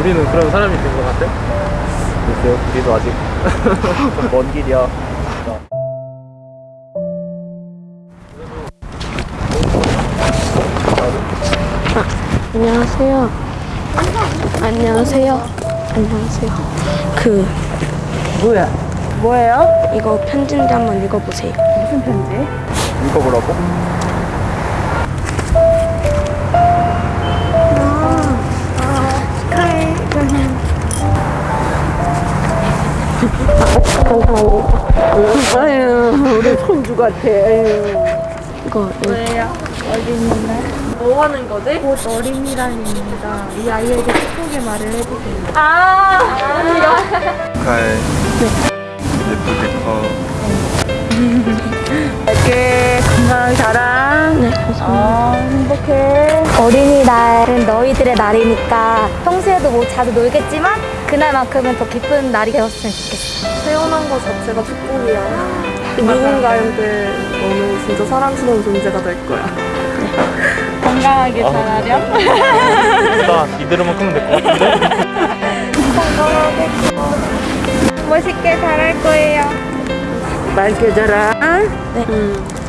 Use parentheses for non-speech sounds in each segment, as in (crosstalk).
우리는 그런 사람이 된 것 같아? 글쎄요, 우리도 아직 (laughs) 좀먼 길이야. 안녕하세요. 안녕하세요. 안녕하세요. 그 뭐야? 뭐예요? 이거 편지인데 한번 읽어보세요. 무슨 편지? 읽어보라고? 아유, 우리 손주 같아. 아유. 이거 뭐예요? 어린이날? 뭐 하는 거지? 곧 어린이날입니다. 이 아이에게 축복의 말을 해주세요. 아! 축하 너희들의 날이니까 평소에도 뭐 자주 놀겠지만 그날만큼은 더 기쁜 날이 되었으면 좋겠어. 태어난 것 자체가 축복이야. 누군가한테 너는 진짜 사랑스러운 존재가 될 거야. (laughs) 건강하게 자라렴. 일단 이대로만 크면 될 것 같은데? 멋있게 자랄 거예요. 맑게 자라. 어떤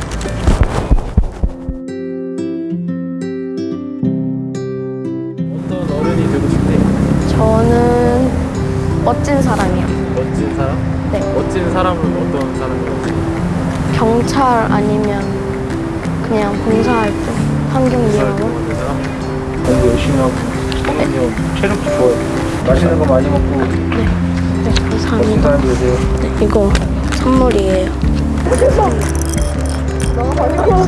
저는 멋진 사람이요. 멋진 사람? 네. 멋진 사람은 어떤 사람이라고? 경찰 아니면 그냥 봉사활동, 환경미화원. 만든 사람? 공부 열심히 하고, 성현이 체력도 좋아요. 맛있는 거 많이 먹고, 네 멋진 감사합니다. 사람 되세요. 네, 이거 선물이에요.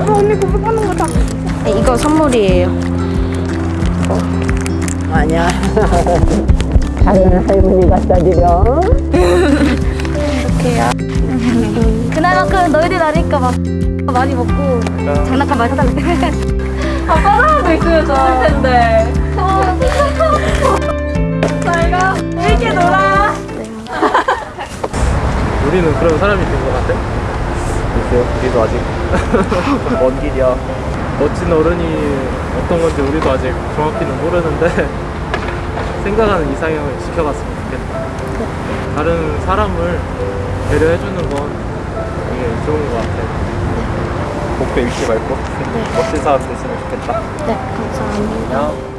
언니 고백하는 거다. 네, 이거 선물이에요. 아니야. (laughs) 다른 할머니가 싸주려. 이렇게요. 그날만큼은 너희들 날이니까 막 많이 먹고 장난감 많이 사달래. 하고 있으면 좋을 텐데. 잘가. 재밌게 놀아. (laughs) 우리는 그런 사람이 된 것 같아? 글쎄요, 우리도 아직 (laughs) 좀먼 길이야. 멋진 어른이 어떤 건지 우리도 아직 정확히는 모르는데 생각하는 이상형을 지켜갔으면 좋겠다. 다른 사람을 배려해주는 건 되게 좋은 것 같아. 목표 잃지 말고, 멋진 사람 됐으면 좋겠다. 네 감사합니다. 안녕.